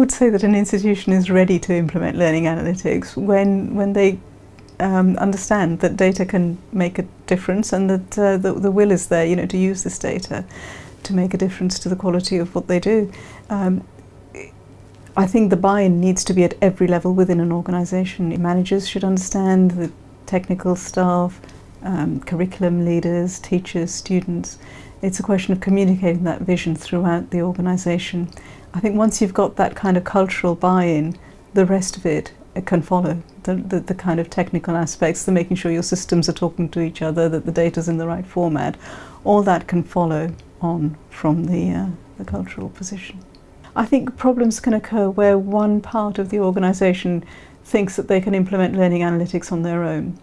Would say that an institution is ready to implement learning analytics when, when they um, understand that data can make a difference and that uh, the, the will is there you know, to use this data to make a difference to the quality of what they do. Um, I think the buy-in needs to be at every level within an organisation. Managers should understand, the technical staff, um, curriculum leaders, teachers, students. It's a question of communicating that vision throughout the organisation. I think once you've got that kind of cultural buy-in, the rest of it, can follow. The, the, the, kind of technical aspects, the making sure your systems are talking to each other, that the data's in the right format, all that can follow on from the, uh, the cultural position. I think problems can occur where one part of the organisation thinks that they can implement learning analytics on their own.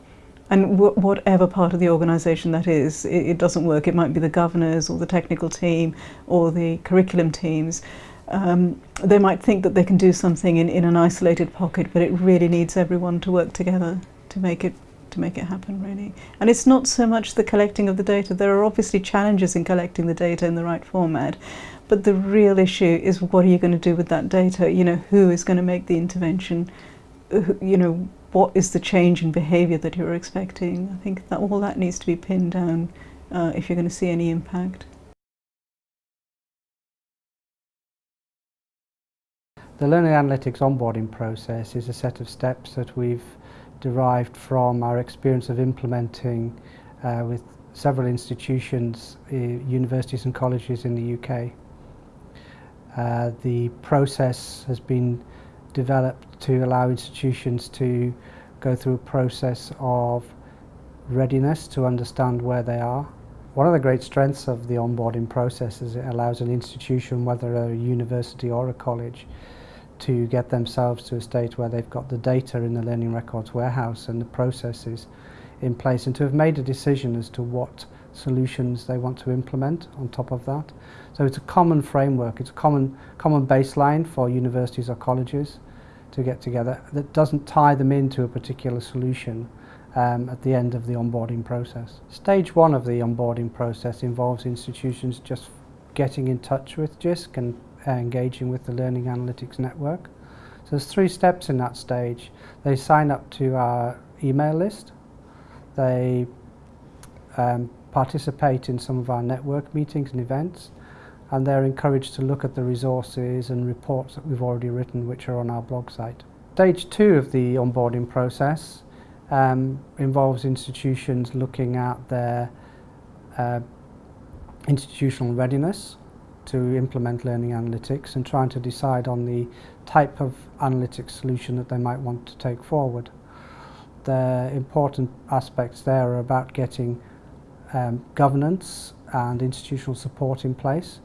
And whatever part of the organisation that is, it, it doesn't work. It might be the governors or the technical team or the curriculum teams um, they might think that they can do something in, in an isolated pocket, but it really needs everyone to work together to make it to make it happen really. And it's not so much the collecting of the data. There are obviously challenges in collecting the data in the right format, but the real issue is what are you going to do with that data? You know, who is going to make the intervention? You know, what is the change in behaviour that you're expecting? I think that all that needs to be pinned down uh, if you're going to see any impact. The Learning Analytics onboarding process is a set of steps that we've derived from our experience of implementing uh, with several institutions, uh, universities and colleges in the UK. Uh, the process has been developed to allow institutions to go through a process of readiness to understand where they are. One of the great strengths of the onboarding process is it allows an institution, whether a university or a college, to get themselves to a state where they've got the data in the learning records warehouse and the processes in place and to have made a decision as to what solutions they want to implement on top of that. So it's a common framework, it's a common, common baseline for universities or colleges to get together that doesn't tie them into a particular solution um, at the end of the onboarding process. Stage one of the onboarding process involves institutions just getting in touch with JISC and uh, engaging with the Learning Analytics Network. So there's three steps in that stage. They sign up to our email list. They um, participate in some of our network meetings and events and they're encouraged to look at the resources and reports that we've already written which are on our blog site. Stage two of the onboarding process um, involves institutions looking at their uh, institutional readiness to implement learning analytics and trying to decide on the type of analytics solution that they might want to take forward. The important aspects there are about getting um, governance and institutional support in place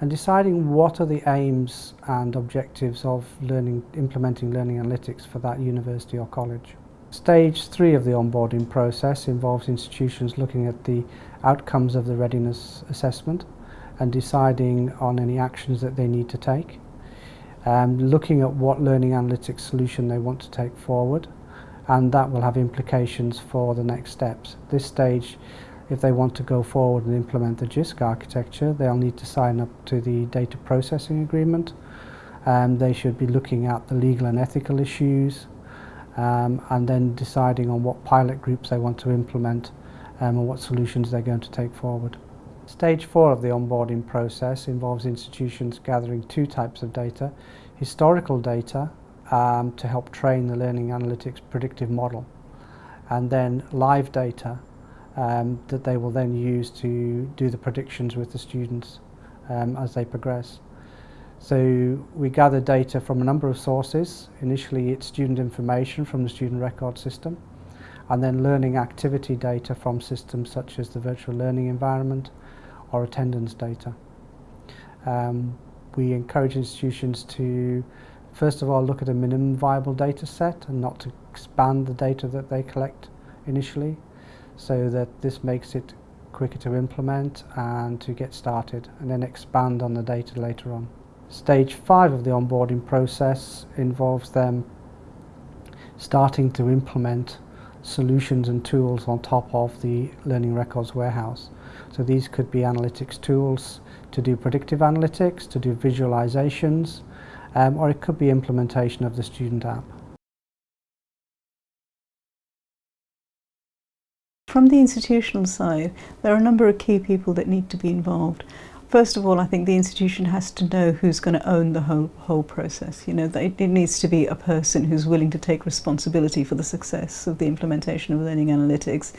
and deciding what are the aims and objectives of learning, implementing learning analytics for that university or college. Stage three of the onboarding process involves institutions looking at the outcomes of the readiness assessment and deciding on any actions that they need to take. Um, looking at what learning analytics solution they want to take forward and that will have implications for the next steps. This stage if they want to go forward and implement the JISC architecture they'll need to sign up to the data processing agreement um, they should be looking at the legal and ethical issues um, and then deciding on what pilot groups they want to implement um, and what solutions they're going to take forward. Stage four of the onboarding process involves institutions gathering two types of data. Historical data um, to help train the learning analytics predictive model and then live data um, that they will then use to do the predictions with the students um, as they progress. So we gather data from a number of sources. Initially it's student information from the student record system and then learning activity data from systems such as the virtual learning environment, or attendance data. Um, we encourage institutions to first of all look at a minimum viable data set and not to expand the data that they collect initially so that this makes it quicker to implement and to get started and then expand on the data later on. Stage 5 of the onboarding process involves them starting to implement solutions and tools on top of the Learning Records warehouse. So these could be analytics tools to do predictive analytics, to do visualizations, um, or it could be implementation of the student app. From the institutional side, there are a number of key people that need to be involved. First of all, I think the institution has to know who's going to own the whole, whole process. You know, it, needs to be a person who's willing to take responsibility for the success of the implementation of learning analytics.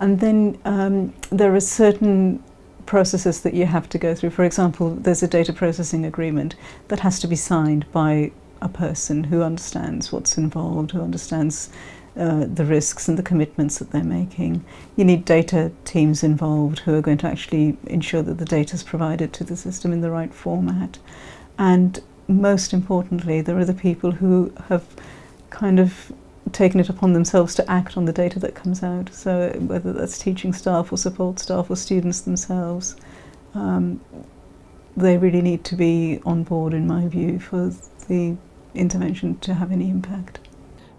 And then um, there are certain processes that you have to go through. For example, there's a data processing agreement that has to be signed by a person who understands what's involved, who understands uh, the risks and the commitments that they're making. You need data teams involved who are going to actually ensure that the data is provided to the system in the right format. And most importantly, there are the people who have kind of taken it upon themselves to act on the data that comes out. So whether that's teaching staff or support staff or students themselves, um, they really need to be on board, in my view, for the intervention to have any impact.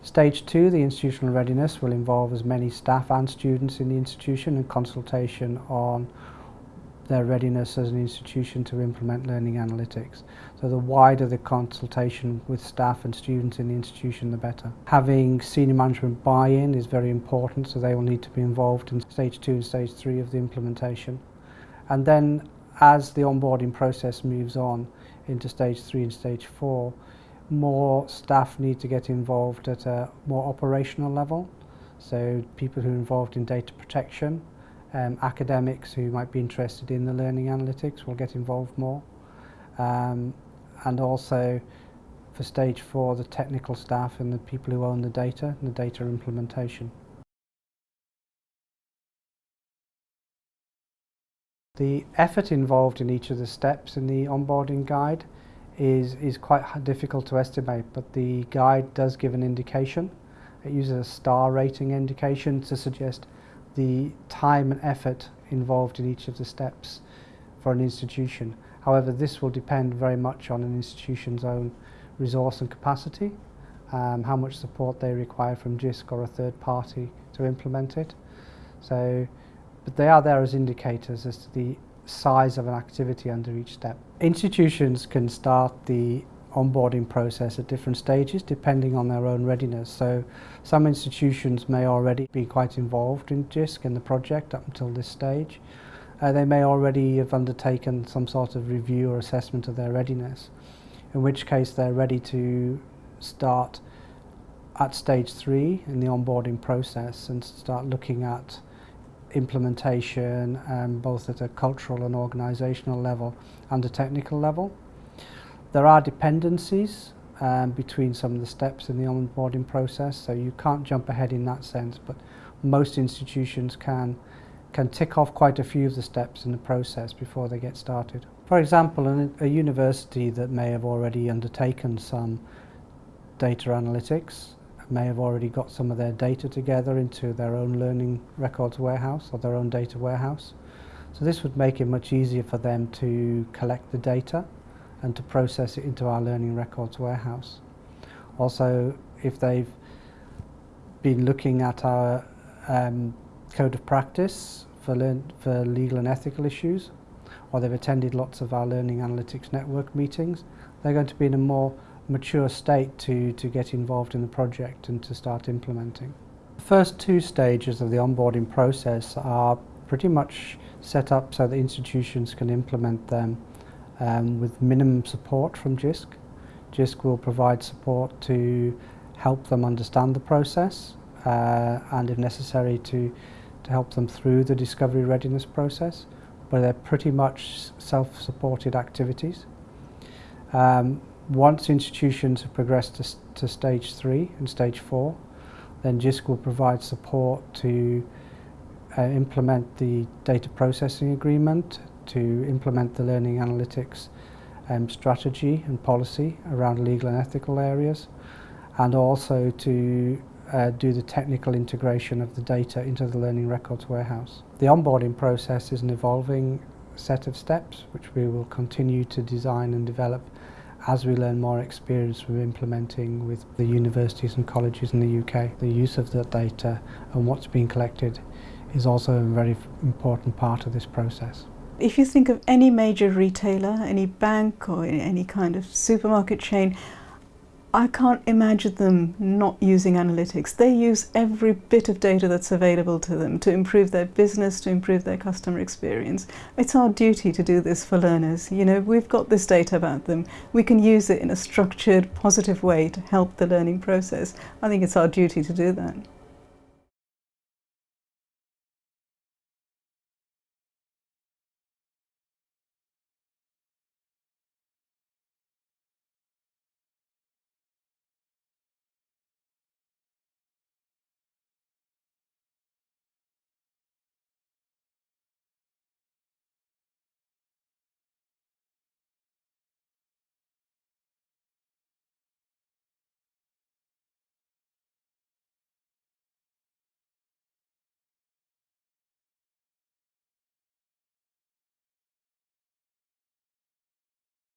Stage two, the institutional readiness, will involve as many staff and students in the institution and consultation on their readiness as an institution to implement learning analytics. So the wider the consultation with staff and students in the institution, the better. Having senior management buy-in is very important, so they will need to be involved in stage two and stage three of the implementation. And then as the onboarding process moves on into stage three and stage four, more staff need to get involved at a more operational level. So people who are involved in data protection, um, academics who might be interested in the learning analytics will get involved more. Um, and also for stage four, the technical staff and the people who own the data and the data implementation. The effort involved in each of the steps in the onboarding guide is, is quite difficult to estimate, but the guide does give an indication. It uses a star rating indication to suggest the time and effort involved in each of the steps for an institution. However, this will depend very much on an institution's own resource and capacity, um, how much support they require from JISC or a third party to implement it. So, but they are there as indicators as to the size of an activity under each step. Institutions can start the onboarding process at different stages depending on their own readiness. So some institutions may already be quite involved in JISC and the project up until this stage. Uh, they may already have undertaken some sort of review or assessment of their readiness, in which case they're ready to start at stage three in the onboarding process and start looking at implementation um, both at a cultural and organisational level and a technical level. There are dependencies um, between some of the steps in the onboarding process so you can't jump ahead in that sense but most institutions can can tick off quite a few of the steps in the process before they get started. For example, an, a university that may have already undertaken some data analytics may have already got some of their data together into their own learning records warehouse or their own data warehouse. So this would make it much easier for them to collect the data and to process it into our learning records warehouse. Also, if they've been looking at our um, code of practice for, learn for legal and ethical issues, or they've attended lots of our Learning Analytics Network meetings, they're going to be in a more mature state to, to get involved in the project and to start implementing. The first two stages of the onboarding process are pretty much set up so that institutions can implement them um, with minimum support from JISC. JISC will provide support to help them understand the process uh, and if necessary to, to help them through the discovery readiness process but they're pretty much self-supported activities. Um, once institutions have progressed to, to stage three and stage four, then JISC will provide support to uh, implement the data processing agreement, to implement the learning analytics um, strategy and policy around legal and ethical areas, and also to uh, do the technical integration of the data into the learning records warehouse. The onboarding process is an evolving set of steps which we will continue to design and develop as we learn more experience with implementing with the universities and colleges in the UK. The use of that data and what's being collected is also a very important part of this process. if you think of any major retailer, any bank or any kind of supermarket chain, I can't imagine them not using analytics. They use every bit of data that's available to them to improve their business, to improve their customer experience. It's our duty to do this for learners. You know, we've got this data about them. We can use it in a structured, positive way to help the learning process. I think it's our duty to do that.